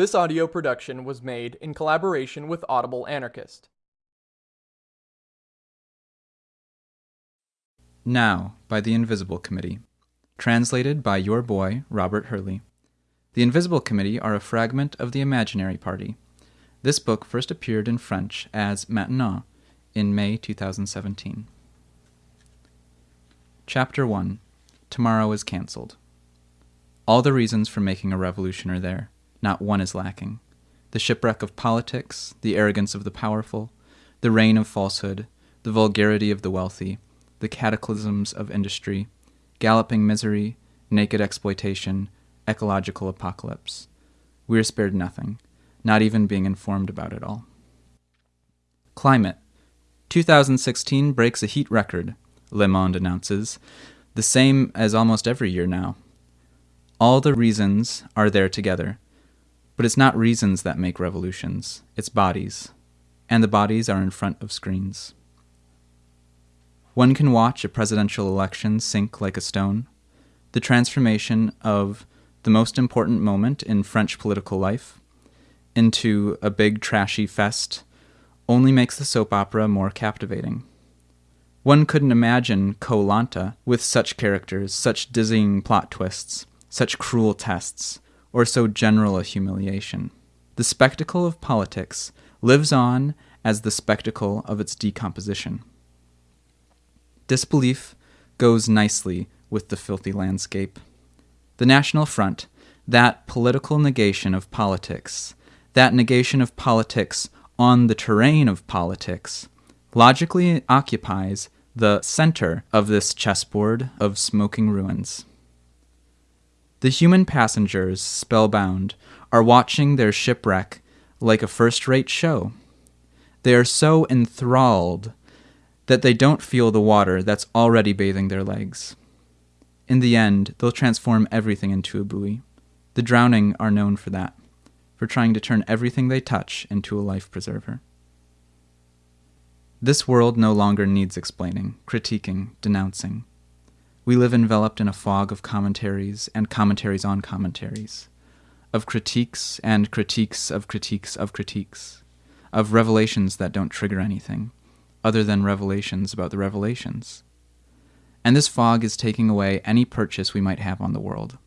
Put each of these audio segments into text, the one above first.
This audio production was made in collaboration with Audible Anarchist. Now, by The Invisible Committee. Translated by your boy, Robert Hurley. The Invisible Committee are a fragment of the Imaginary Party. This book first appeared in French as Maintenant in May 2017. Chapter 1 Tomorrow is Cancelled. All the reasons for making a revolution are there. Not one is lacking. The shipwreck of politics, the arrogance of the powerful, the reign of falsehood, the vulgarity of the wealthy, the cataclysms of industry, galloping misery, naked exploitation, ecological apocalypse. We are spared nothing, not even being informed about it all. Climate 2016 breaks a heat record, Le Monde announces, the same as almost every year now. All the reasons are there together, but it's not reasons that make revolutions, it's bodies, and the bodies are in front of screens. One can watch a presidential election sink like a stone, the transformation of the most important moment in French political life into a big trashy fest only makes the soap opera more captivating. One couldn't imagine Koh Lanta with such characters, such dizzying plot twists, such cruel tests, or so general a humiliation. The spectacle of politics lives on as the spectacle of its decomposition. Disbelief goes nicely with the filthy landscape. The National Front, that political negation of politics, that negation of politics on the terrain of politics, logically occupies the center of this chessboard of smoking ruins. The human passengers, spellbound, are watching their shipwreck like a first rate show. They are so enthralled that they don't feel the water that's already bathing their legs. In the end, they'll transform everything into a buoy. The drowning are known for that, for trying to turn everything they touch into a life preserver. This world no longer needs explaining, critiquing, denouncing. We live enveloped in a fog of commentaries and commentaries on commentaries, of critiques and critiques of critiques of critiques, of revelations that don't trigger anything, other than revelations about the revelations. And this fog is taking away any purchase we might have on the world.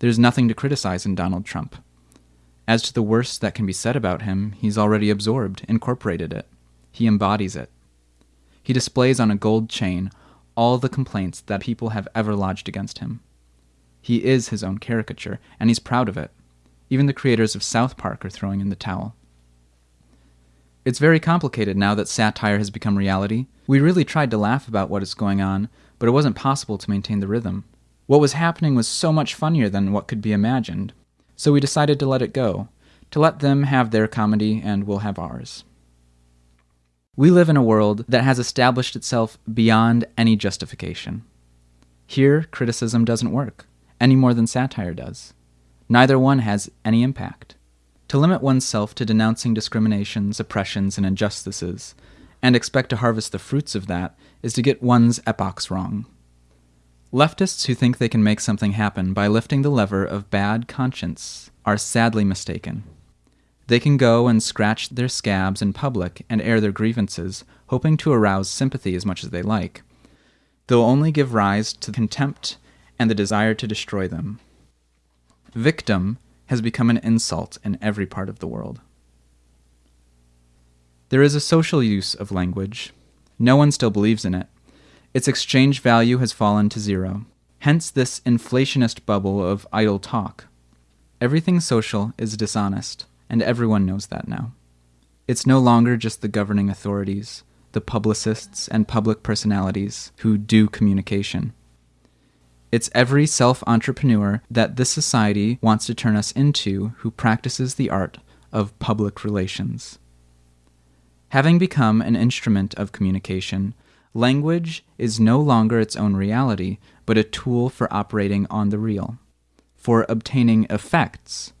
There's nothing to criticize in Donald Trump. As to the worst that can be said about him, he's already absorbed, incorporated it. He embodies it. He displays on a gold chain all the complaints that people have ever lodged against him. He is his own caricature, and he's proud of it. Even the creators of South Park are throwing in the towel. It's very complicated now that satire has become reality. We really tried to laugh about what is going on, but it wasn't possible to maintain the rhythm. What was happening was so much funnier than what could be imagined. So we decided to let it go, to let them have their comedy and we'll have ours. We live in a world that has established itself beyond any justification. Here, criticism doesn't work, any more than satire does. Neither one has any impact. To limit oneself to denouncing discriminations, oppressions, and injustices, and expect to harvest the fruits of that, is to get one's epochs wrong. Leftists who think they can make something happen by lifting the lever of bad conscience are sadly mistaken. They can go and scratch their scabs in public and air their grievances, hoping to arouse sympathy as much as they like. They'll only give rise to contempt and the desire to destroy them. Victim has become an insult in every part of the world. There is a social use of language. No one still believes in it. Its exchange value has fallen to zero. Hence this inflationist bubble of idle talk. Everything social is dishonest and everyone knows that now. It's no longer just the governing authorities, the publicists and public personalities who do communication. It's every self entrepreneur that this society wants to turn us into who practices the art of public relations. Having become an instrument of communication, language is no longer its own reality, but a tool for operating on the real, for obtaining effects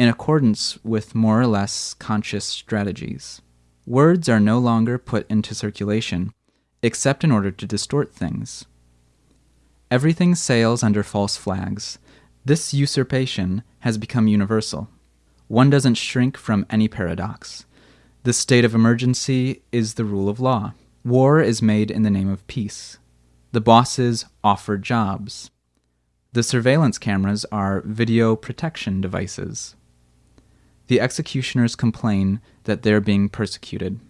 in accordance with more or less conscious strategies. Words are no longer put into circulation, except in order to distort things. Everything sails under false flags. This usurpation has become universal. one doesn't shrink from any paradox. The state of emergency is the rule of law. War is made in the name of peace. The bosses offer jobs. The surveillance cameras are video protection devices. The executioners complain that they're being persecuted.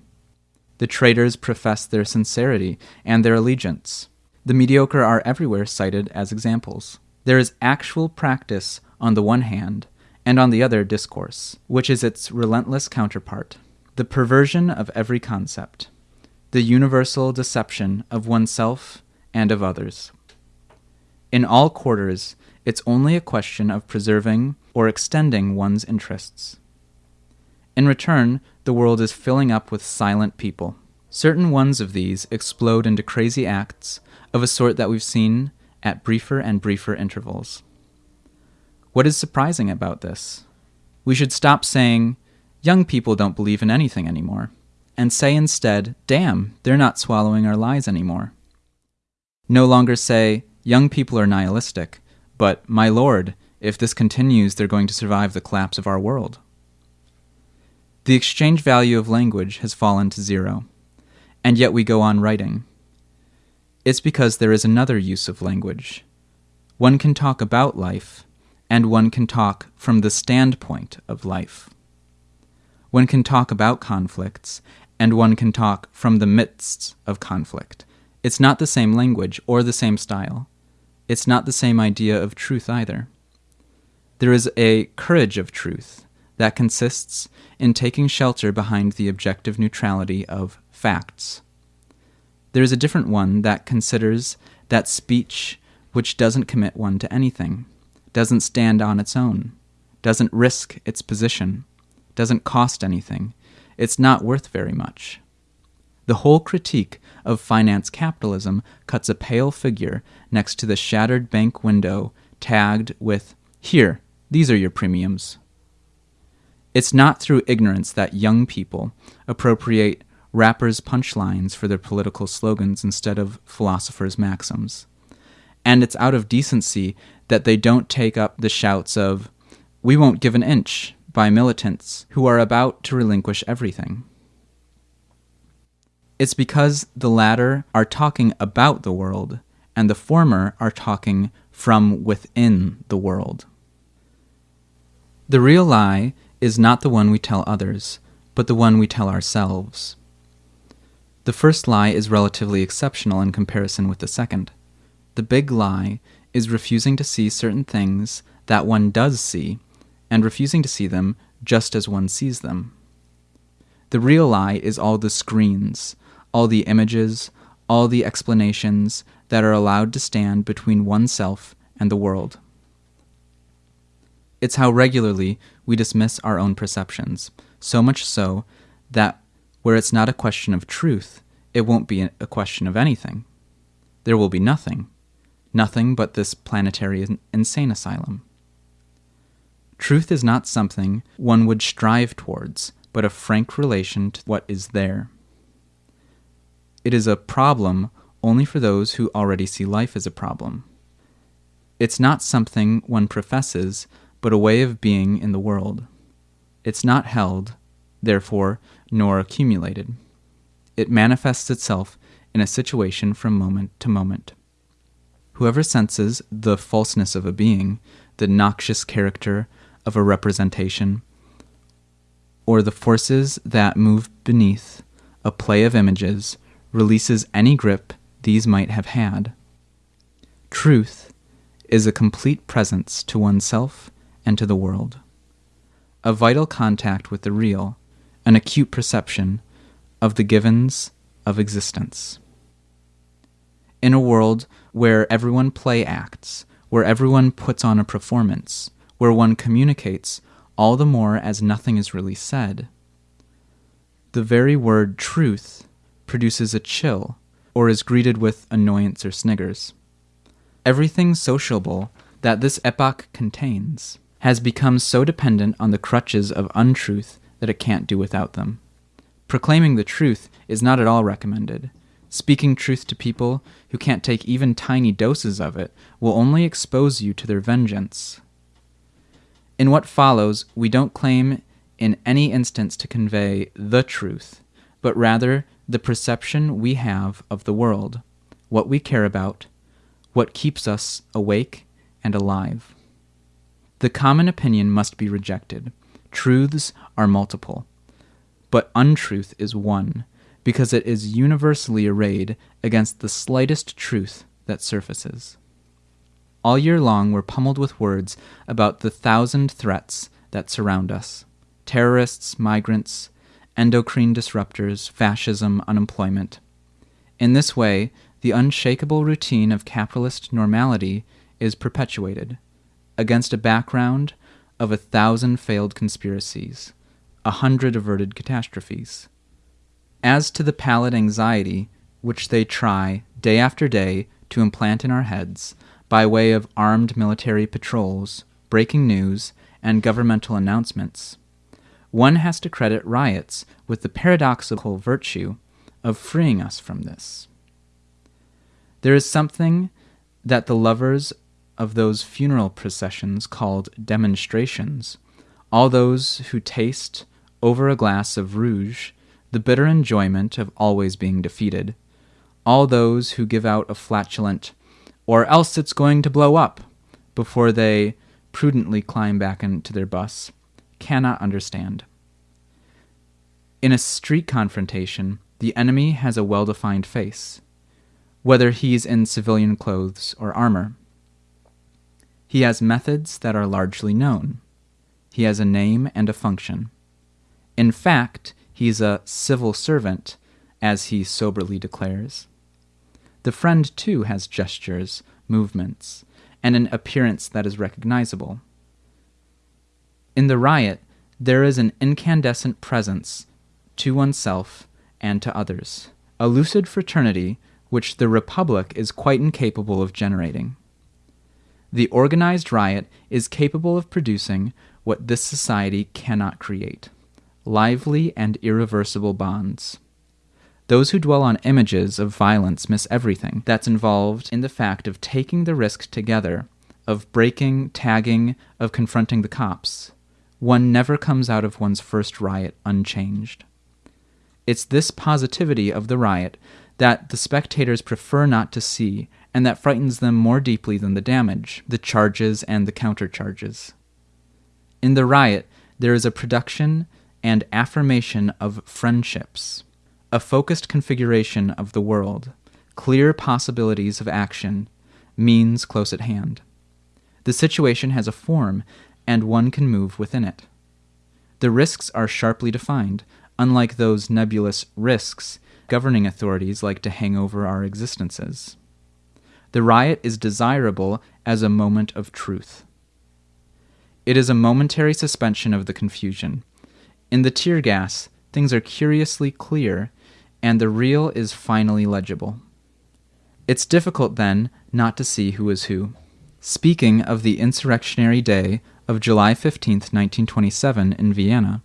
The traitors profess their sincerity and their allegiance. The mediocre are everywhere cited as examples. There is actual practice on the one hand, and on the other, discourse, which is its relentless counterpart. The perversion of every concept, the universal deception of oneself and of others. In all quarters, it's only a question of preserving or extending one's interests. In return, the world is filling up with silent people. Certain ones of these explode into crazy acts of a sort that we've seen at briefer and briefer intervals. What is surprising about this? We should stop saying, young people don't believe in anything anymore, and say instead, damn, they're not swallowing our lies anymore. No longer say, young people are nihilistic, but, my lord, if this continues, they're going to survive the collapse of our world. The exchange value of language has fallen to zero, and yet we go on writing. It's because there is another use of language. One can talk about life, and one can talk from the standpoint of life. One can talk about conflicts, and one can talk from the midst of conflict. It's not the same language or the same style. It's not the same idea of truth either. There is a courage of truth that consists in taking shelter behind the objective neutrality of facts. There is a different one that considers that speech which doesn't commit one to anything, doesn't stand on its own, doesn't risk its position, doesn't cost anything, it's not worth very much. The whole critique of finance capitalism cuts a pale figure next to the shattered bank window tagged with, Here, these are your premiums. It's not through ignorance that young people appropriate rappers' punchlines for their political slogans instead of philosophers' maxims. And it's out of decency that they don't take up the shouts of, We won't give an inch, by militants who are about to relinquish everything. It's because the latter are talking about the world, and the former are talking from within the world. The real lie is not the one we tell others, but the one we tell ourselves. The first lie is relatively exceptional in comparison with the second. The big lie is refusing to see certain things that one does see, and refusing to see them just as one sees them. The real lie is all the screens, all the images, all the explanations that are allowed to stand between oneself and the world. It's how regularly we dismiss our own perceptions, so much so that where it's not a question of truth, it won't be a question of anything. There will be nothing. Nothing but this planetary insane asylum. Truth is not something one would strive towards, but a frank relation to what is there. It is a problem only for those who already see life as a problem. It's not something one professes, but a way of being in the world. It's not held, therefore, nor accumulated. It manifests itself in a situation from moment to moment. Whoever senses the falseness of a being, the noxious character of a representation, or the forces that move beneath a play of images, releases any grip these might have had. Truth is a complete presence to oneself and to the world. A vital contact with the real, an acute perception of the givens of existence. In a world where everyone play acts, where everyone puts on a performance, where one communicates all the more as nothing is really said, the very word truth produces a chill or is greeted with annoyance or sniggers. Everything sociable that this epoch contains has become so dependent on the crutches of untruth that it can't do without them. Proclaiming the truth is not at all recommended. Speaking truth to people who can't take even tiny doses of it will only expose you to their vengeance. In what follows, we don't claim in any instance to convey the truth, but rather the perception we have of the world, what we care about, what keeps us awake and alive. The common opinion must be rejected. Truths are multiple, but untruth is one, because it is universally arrayed against the slightest truth that surfaces. All year long, we're pummeled with words about the thousand threats that surround us terrorists, migrants, endocrine disruptors, fascism, unemployment. In this way, the unshakable routine of capitalist normality is perpetuated against a background of a thousand failed conspiracies, a hundred averted catastrophes. As to the pallid anxiety which they try, day after day, to implant in our heads, by way of armed military patrols, breaking news, and governmental announcements, one has to credit riots with the paradoxical virtue of freeing us from this. There is something that the lovers of those funeral processions called demonstrations, all those who taste, over a glass of rouge, the bitter enjoyment of always being defeated, all those who give out a flatulent, or else it's going to blow up, before they prudently climb back into their bus, cannot understand. In a street confrontation, the enemy has a well defined face, whether he's in civilian clothes or armor. He has methods that are largely known. He has a name and a function. In fact, he's a civil servant, as he soberly declares. The friend, too, has gestures, movements, and an appearance that is recognizable. In the riot, there is an incandescent presence to oneself and to others, a lucid fraternity which the Republic is quite incapable of generating. The organized riot is capable of producing what this society cannot create lively and irreversible bonds. Those who dwell on images of violence miss everything that's involved in the fact of taking the risk together, of breaking, tagging, of confronting the cops. One never comes out of one's first riot unchanged. It's this positivity of the riot that the spectators prefer not to see, and that frightens them more deeply than the damage, the charges, and the countercharges. In the riot, there is a production and affirmation of friendships, a focused configuration of the world, clear possibilities of action, means close at hand. The situation has a form, and one can move within it. The risks are sharply defined, unlike those nebulous risks governing authorities like to hang over our existences. The riot is desirable as a moment of truth. It is a momentary suspension of the confusion. In the tear gas, things are curiously clear, and the real is finally legible. It's difficult, then, not to see who is who. Speaking of the insurrectionary day of July 15, 1927, in Vienna,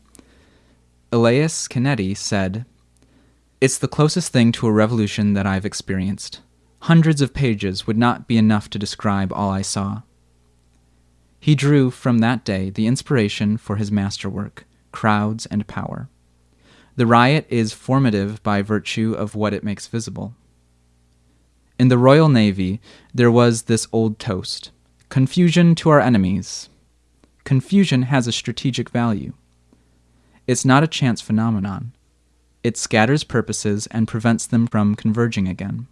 Elias Canetti said, it's the closest thing to a revolution that I've experienced. Hundreds of pages would not be enough to describe all I saw. He drew from that day the inspiration for his masterwork, Crowds and Power. The riot is formative by virtue of what it makes visible. In the Royal Navy, there was this old toast Confusion to our enemies. Confusion has a strategic value. It's not a chance phenomenon. It scatters purposes and prevents them from converging again.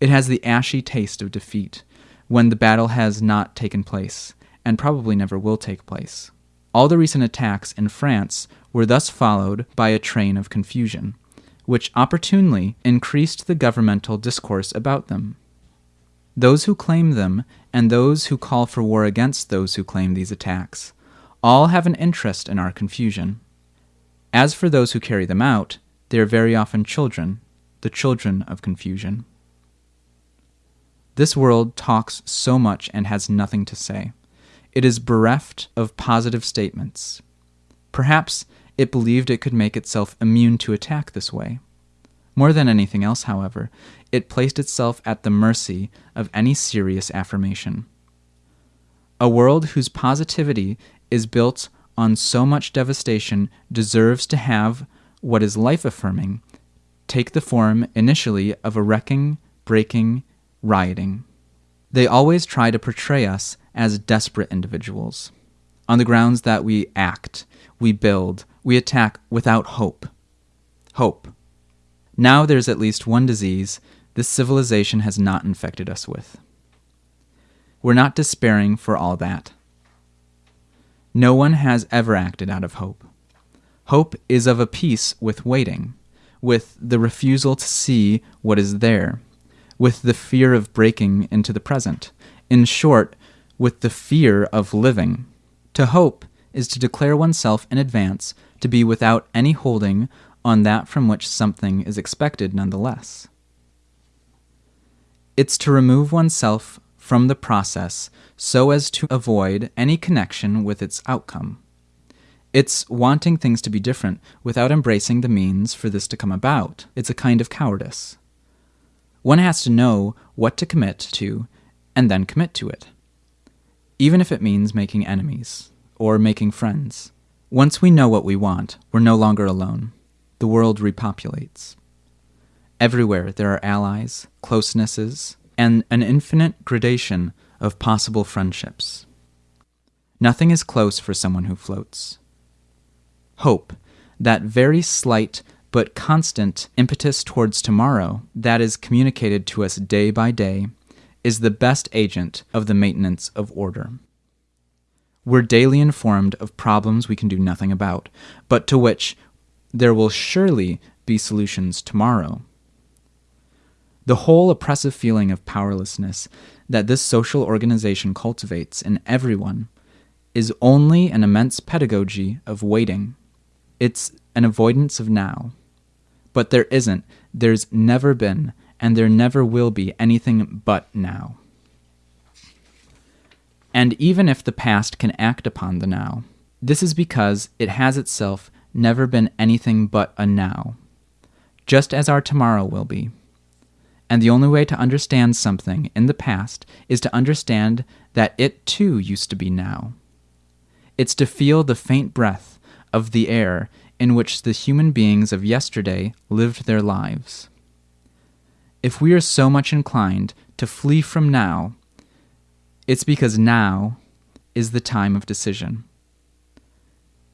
It has the ashy taste of defeat when the battle has not taken place, and probably never will take place. All the recent attacks in France were thus followed by a train of confusion, which opportunely increased the governmental discourse about them. Those who claim them, and those who call for war against those who claim these attacks, all have an interest in our confusion. As for those who carry them out, they are very often children, the children of confusion. This world talks so much and has nothing to say. It is bereft of positive statements. Perhaps it believed it could make itself immune to attack this way. More than anything else, however, it placed itself at the mercy of any serious affirmation. A world whose positivity is built on so much devastation deserves to have what is life affirming take the form initially of a wrecking, breaking, rioting. They always try to portray us as desperate individuals, on the grounds that we act, we build, we attack without hope. Hope. Now there's at least one disease this civilization has not infected us with. We're not despairing for all that. No one has ever acted out of hope. Hope is of a piece with waiting, with the refusal to see what is there, with the fear of breaking into the present. In short, with the fear of living. To hope is to declare oneself in advance to be without any holding on that from which something is expected nonetheless. It's to remove oneself from the process so as to avoid any connection with its outcome. It's wanting things to be different without embracing the means for this to come about. It's a kind of cowardice. One has to know what to commit to and then commit to it, even if it means making enemies or making friends. Once we know what we want, we're no longer alone. The world repopulates. Everywhere there are allies, closenesses, and an infinite gradation of possible friendships. Nothing is close for someone who floats hope, that very slight but constant impetus towards tomorrow that is communicated to us day by day, is the best agent of the maintenance of order. We're daily informed of problems we can do nothing about, but to which there will surely be solutions tomorrow. The whole oppressive feeling of powerlessness that this social organization cultivates in everyone is only an immense pedagogy of waiting. It's an avoidance of now. But there isn't, there's never been, and there never will be anything but now. And even if the past can act upon the now, this is because it has itself never been anything but a now, just as our tomorrow will be. And the only way to understand something in the past is to understand that it too used to be now. It's to feel the faint breath of the air in which the human beings of yesterday lived their lives. If we are so much inclined to flee from now, it's because now is the time of decision.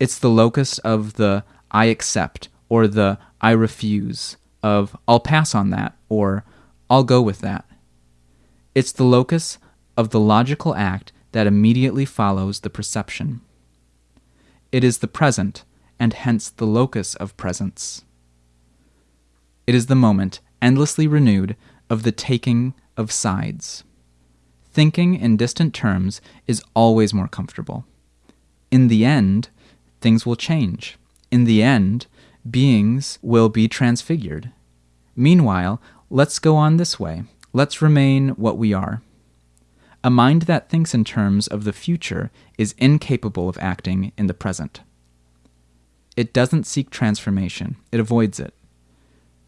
It's the locus of the I accept or the I refuse, of I'll pass on that or I'll go with that. It's the locus of the logical act that immediately follows the perception. It is the present, and hence the locus of presence. It is the moment, endlessly renewed, of the taking of sides. Thinking in distant terms is always more comfortable. In the end, things will change. In the end, beings will be transfigured. Meanwhile, let's go on this way. Let's remain what we are. A mind that thinks in terms of the future is incapable of acting in the present. It doesn't seek transformation, it avoids it.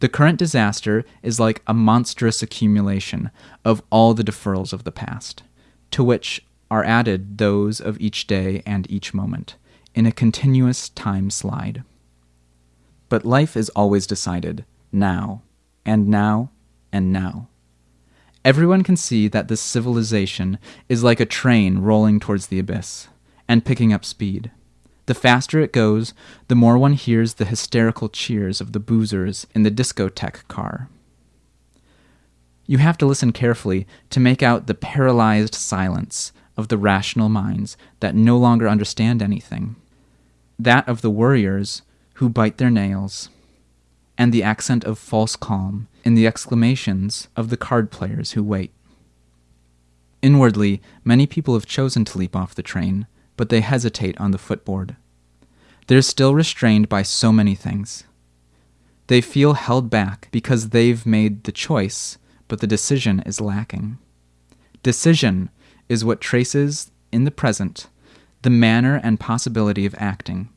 The current disaster is like a monstrous accumulation of all the deferrals of the past, to which are added those of each day and each moment, in a continuous time slide. But life is always decided now, and now, and now. Everyone can see that this civilization is like a train rolling towards the abyss and picking up speed. The faster it goes, the more one hears the hysterical cheers of the boozers in the discotheque car. You have to listen carefully to make out the paralyzed silence of the rational minds that no longer understand anything, that of the worriers who bite their nails, and the accent of false calm in the exclamations of the card players who wait. Inwardly, many people have chosen to leap off the train, but they hesitate on the footboard. They're still restrained by so many things. They feel held back because they've made the choice, but the decision is lacking. Decision is what traces in the present the manner and possibility of acting,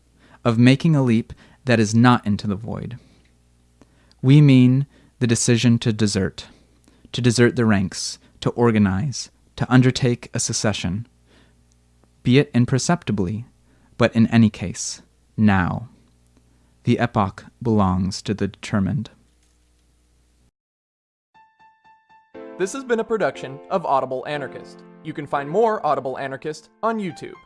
of making a leap that is not into the void. We mean the decision to desert, to desert the ranks, to organize, to undertake a secession, be it imperceptibly, But in any case, now. The epoch belongs to the determined. This has been a production of Audible Anarchist. You can find more Audible Anarchist on YouTube.